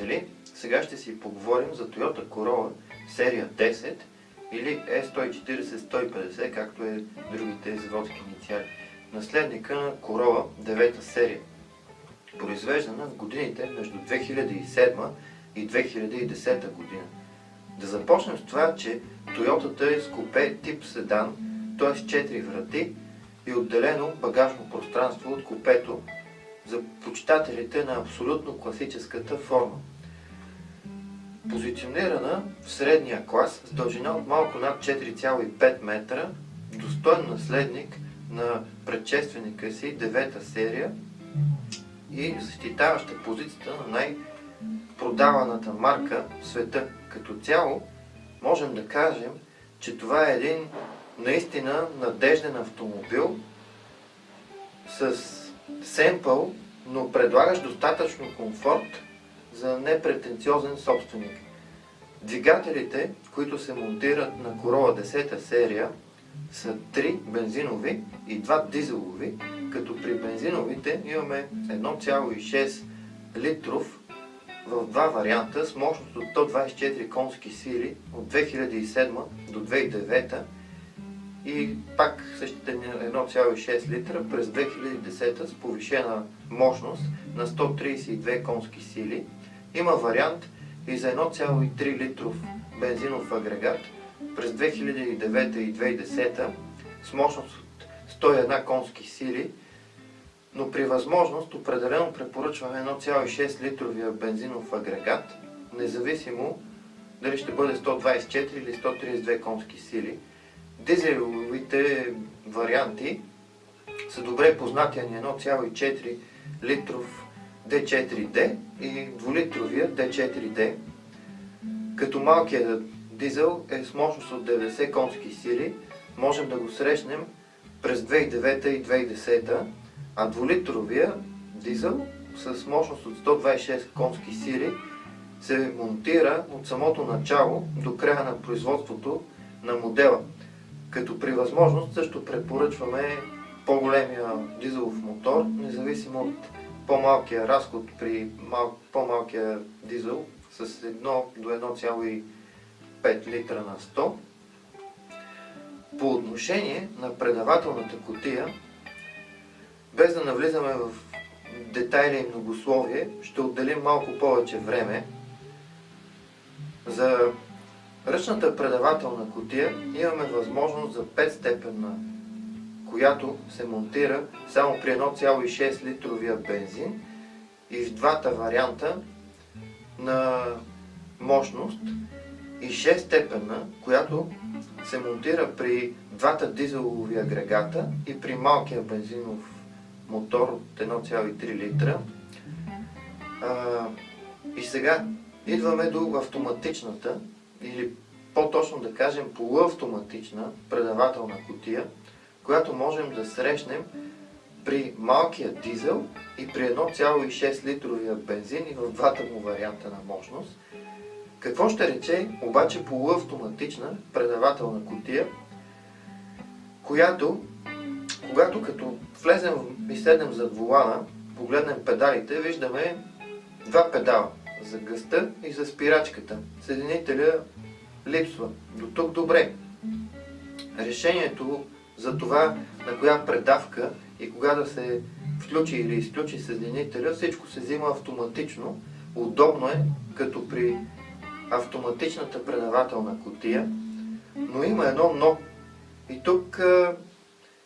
приятели! Сега ще си поговорим за Toyota Corolla серия 10 или E140-150, както е другите заводски инициали. Наследника на Corolla 9 серия. Произвеждана в годините между 2007 и 2010 година. Да започнем с това, че Toyota е с купе тип седан, т.е. 4 врати и отделено багажно пространство от купето за почитателите на абсолютно класическата форма. Позиционирана в средния клас с дължина от малко над 4,5 метра, достоен наследник на предшественика си, девета серия и защитаваща позицията на най-продаваната марка в света. Като цяло можем да кажем, че това е един наистина надежден автомобил с семпъл, но предлагаш достатъчно комфорт за непретенциозен собственик. Двигателите, които се монтират на Corolla 10 серия, са 3 бензинови и 2 дизелови, като при бензиновите имаме 1,6 литров в два варианта с мощност от 124 конски сили от 2007 до 2009 и пак същите 1,6 литра през 2010 с повишена мощност на 132 конски сили. Има вариант и за 1,3 литров бензинов агрегат през 2009 и 2010 с мощност от 101 конски сили, но при възможност определено препоръчваме 1,6 литровия бензинов агрегат, независимо дали ще бъде 124 или 132 конски сили. Дизеловите варианти са добре познати на 1,4 литров D4D и 2-литровия D4D, като малкият дизел е с мощност от 90 конски сили, можем да го срещнем през 2009 и 2010, а 2-литровия дизел с мощност от 126 конски сили се монтира от самото начало до края на производството на модела. Като при възможност също препоръчваме по-големия дизелов мотор, независимо от по-малкия разход при по-малкия дизел с 1 до 1,5 литра на 100. По отношение на предавателната котия, без да навлизаме в детайли и многословие, ще отделим малко повече време за ръчната предавателна котия имаме възможност за 5 степенна, която се монтира само при 1,6 литровия бензин и в двата варианта на мощност и 6 степенна, която се монтира при двата дизелови агрегата и при малкия бензинов мотор от 1,3 литра. и сега идваме до автоматичната или по-точно да кажем полуавтоматична предавателна котия, която можем да срещнем при малкия дизел и при 1,6 литровия бензин и в двата му варианта на мощност. Какво ще рече обаче полуавтоматична предавателна котия, която, когато като влезем и седнем зад волана, погледнем педалите, виждаме два педала за гъста и за спирачката. Съединителя липсва. До тук добре. Решението за това на коя предавка и кога да се включи или изключи съединителя, всичко се взима автоматично. Удобно е, като при автоматичната предавателна котия, но има едно но. И тук а,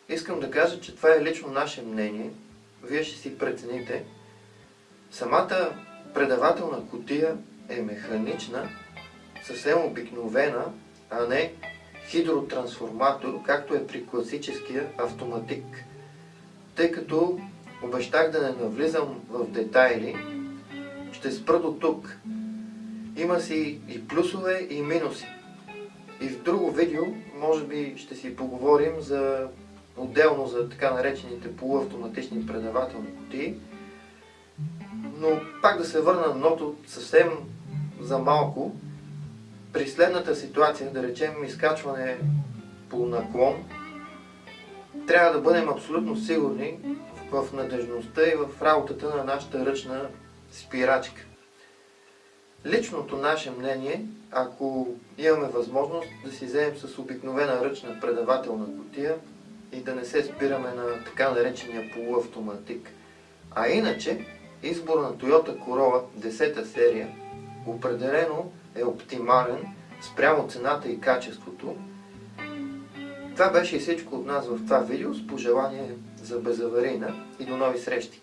искам да кажа, че това е лично наше мнение. Вие ще си прецените. Самата предавателна котия е механична, съвсем обикновена, а не хидротрансформатор, както е при класическия автоматик. Тъй като обещах да не навлизам в детайли, ще спра до тук. Има си и плюсове и минуси. И в друго видео, може би ще си поговорим за отделно за така наречените полуавтоматични предавателни кутии. Но пак да се върна на ното съвсем за малко. При следната ситуация, да речем изкачване по наклон, трябва да бъдем абсолютно сигурни в надежността и в работата на нашата ръчна спирачка. Личното наше мнение, ако имаме възможност да си вземем с обикновена ръчна предавателна котия и да не се спираме на така наречения полуавтоматик. А иначе, избор на Toyota Corolla 10-та серия определено е оптимален спрямо цената и качеството. Това беше всичко от нас в това видео с пожелание за безаварийна и до нови срещи!